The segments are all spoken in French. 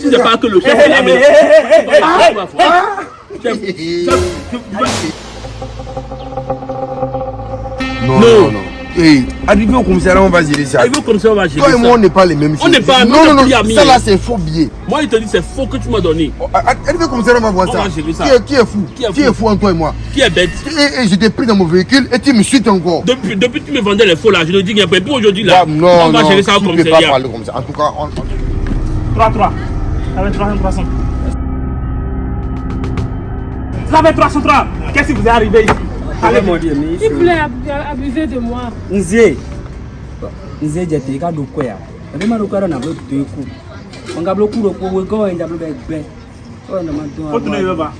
Si c'est pas que le chef est là, mais. Chef, chef, Non, Non. non. Hey, arrivé au commissariat, on va gérer ça. Arrivé au commissaire, on va gérer Toi et moi, on ça. n'est pas les mêmes On choses. n'est pas- Non, on non, non, ça là, c'est faux billet. Moi, il te dit c'est faux que tu m'as donné. Oh, Arrivé au commissariat, on va voir ça. ça. Qui est, qui est fou? Qui est fou? entre toi et moi? Qui est bête? Et, t'ai pris dans mon véhicule et tu me suis encore. depuis, depuis que tu me vendais les faux là, je te dis qu'il n'y a pas. Et puis aujourd'hui là, Ah, non, on va non, gérer ça au tu ne peux pas commissariat. parler comme ça. En tout cas, on... 3, 3. Ça fait 300, 300. Ça fait 303. Qu'est-ce qui vous est arrivé ici? Allez, mon Dieu. Il voulait ab- abuser de moi. nzie nzie ɛbɛ ma do kɔ yɛrɛ na bɛ do eku ɔnka bɛ ku do ko wo gɔwɔ ɛnja bɛ bɛ gbɛ ɔyɛ nama dɔn Faut tourner le bas.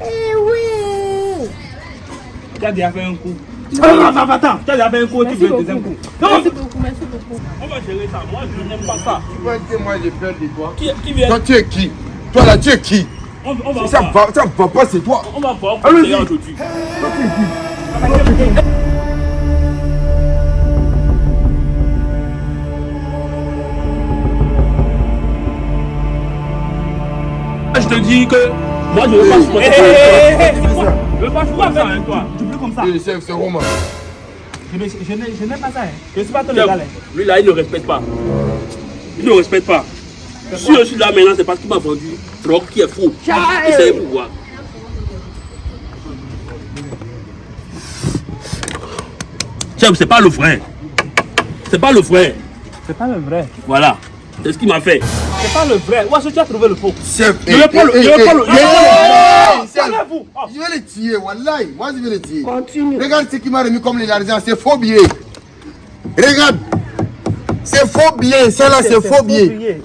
Eh oui. Tu as déjà fait un coup. Attends, attends, attends. Tu as déjà fait un coup, tu Merci veux un beaucoup. deuxième coup. Non, Merci beaucoup, merci beaucoup. On va gérer ça. Moi, je n'aime pas ça. Tu vois que moi, j'ai peur de toi. Qui, qui vient? Toi, tu es qui? Toi là, tu es qui? On, on va Ça va, ça va pas, c'est toi. On va voir au Allons-y. commissariat aujourd'hui. Je te dis que moi je ne veux pas supporter Je ne veux pas supporter ça avec toi. Tu peux comme ça. Chef, c'est Romain. Je je je n'ai pas ça. hein. Je ne suis pas ton Chef, légal. hein. Lui là, il ne respecte pas. Il ne respecte pas. Si je suis là maintenant, c'est parce qu'il m'a vendu drogue qui est faux. Il sait pourquoi. Chef, c'est pas le vrai. C'est pas le vrai. C'est pas le vrai. Voilà. C'est ce qu'il m'a fait. C'est pas le vrai. Où est-ce que tu as trouvé le faux Chef, Je vais pas le- je vais pas le- je vais. Oh. Le tuer, wallahi. Moi, je vais le tuer. Continue. Regarde ce qui m'a remis comme l'argent, c'est faux billet. Regarde. C'est faux billet, ça là, c'est faux billet.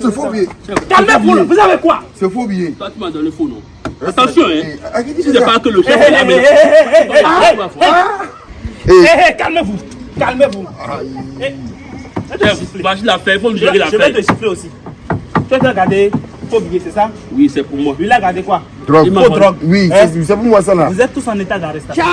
C'est faux billet. Calmez-vous, vous avez quoi C'est faux billet. Toi, tu m'as donné faux, non Attention, hein. Eh, tu ça pas que le chef est Ah. Eh, calmez-vous. Calmez-vous. Eh, je vais te Chef, siffler. vas-y l'affaire, il faut me gérer je vais te siffler aussi. Tu as regardé faux billet, c'est ça Oui, c'est pour moi. Lui, il a regardé quoi drogue. Faux drogue. Oui, Hein? c'est pour moi ça là. Vous êtes tous en état d'arrestation.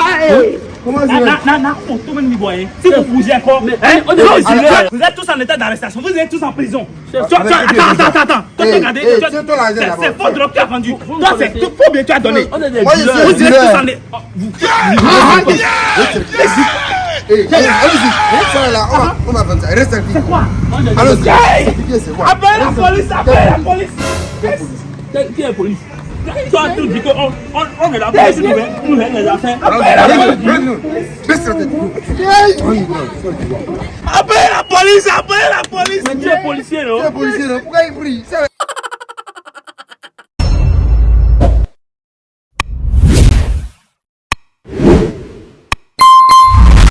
Comment Na, ça oh, voyez. Si vous bougez encore, hein, ici, vous êtes- vous êtes tous en état d'arrestation. Vous êtes tous en prison. Attends, attends, attends, attends. Toi, Eh, tu as eh, l'argent c'est- faux drogue que tu as vendu. Toi, c'est tout faux bien tu as donné. Suis Vous êtes tous en état. Oh, vous- Eh, allez- Allez-y. Ça là, on va- on va vendre ça. Reste tranquille. C'est quoi Allons-y. Hey Ce billet, c'est quoi Appelle la police, appelle la police. Qui- Qui est la police Toi, tu dis qu'on on, on est là pour nous faire- nous faire les affaires. Baisse la tête. Appelle la police, appelle la police. Mais tu es policier, non Tu es policier, non Pourquoi il brille Ça-